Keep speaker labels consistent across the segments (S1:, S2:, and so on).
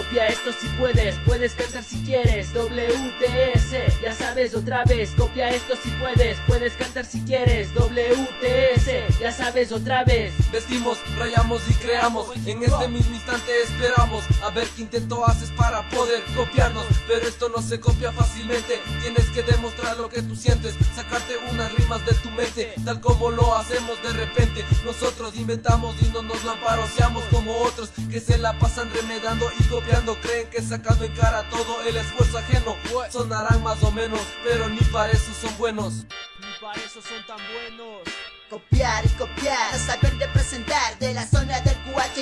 S1: Copia esto si puedes, puedes cantar si quieres WTS, ya sabes otra vez Copia esto si puedes, puedes cantar si quieres WTS, ya sabes otra vez.
S2: Vestimos, rayamos y creamos En este mismo instante esperamos ver qué intento haces para poder copiarnos Pero esto no se copia fácilmente. Tienes que demostrar lo que tú sientes Sacarte unas rimas de tu mente Tal como lo hacemos de repente. Nosotros inventamos y no nos lo aparociamos Como otros que se la pasan remedando y copiando. Creen que sacando en cara todo el esfuerzo ajeno Sonarán más o menos, pero ni para eso son buenos.
S1: Ni para eso son tan buenos.
S3: Copiar y copiar, no saben representar De la zona del QH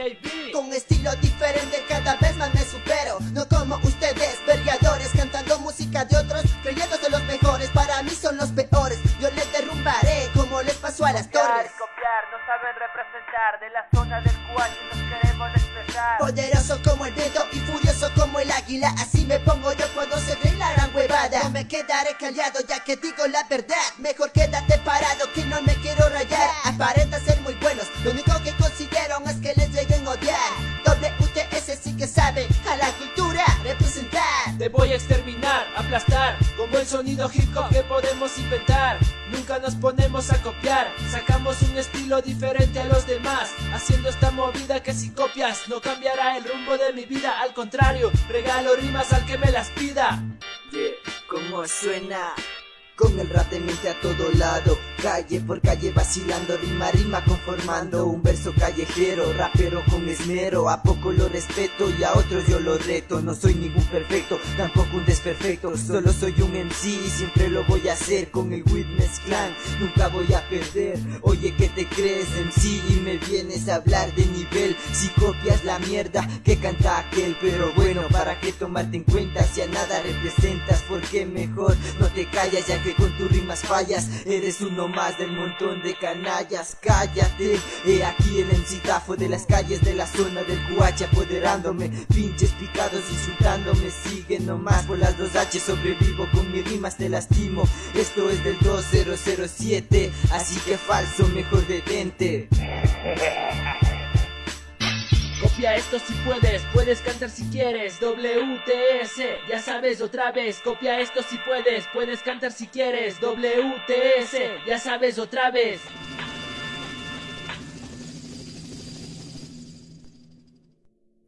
S1: AIB.
S3: Con estilo diferente cada vez más me supero. No como ustedes, vergadores Cantando música de otros, creyéndose los mejores Para mí son los peores, yo les derrumbaré Como les pasó a las torres.
S4: copiar, no saben representar De la zona del cual nos queremos expresar
S3: Poderoso como el viento y furioso como el águila Así me pongo yo cuando se cree la gran huevada. No me quedaré callado ya que digo la verdad Mejor quédate
S1: exterminar, aplastar Con buen sonido hip hop que podemos inventar. Nunca nos ponemos a copiar Sacamos un estilo diferente a los demás Haciendo esta movida que si copias No cambiará el rumbo de mi vida. Al contrario, regalo rimas al que me las pida.
S5: Yeah, ¿cómo suena? Con el rap de mente a todo lado Calle por calle vacilando Rima rima conformando Un verso callejero Rapero con esmero A poco lo respeto y a otros yo lo reto No soy ningún perfecto Tampoco un desperfecto Solo soy un MC Y siempre lo voy a hacer Con el Witness Clan Nunca voy a perder Oye ¿qué te crees MC? Y me vienes a hablar de nivel Si copias la mierda que canta aquel Pero bueno ¿para qué tomarte en cuenta? Si a nada representas Porque mejor no te callas ya que con tus rimas fallas Eres uno más del montón de canallas. Cállate, he aquí el encitafo de las calles de la zona del QH apoderándome Pinches picados insultándome. Siguen nomás por las dos H Sobrevivo con mis rimas te lastimo. Esto es del 2007 Así que falso, mejor detente
S1: Copia esto si puedes, puedes cantar si quieres WTS, ya sabes otra vez Copia esto si puedes, puedes cantar si quieres WTS, ya sabes otra vez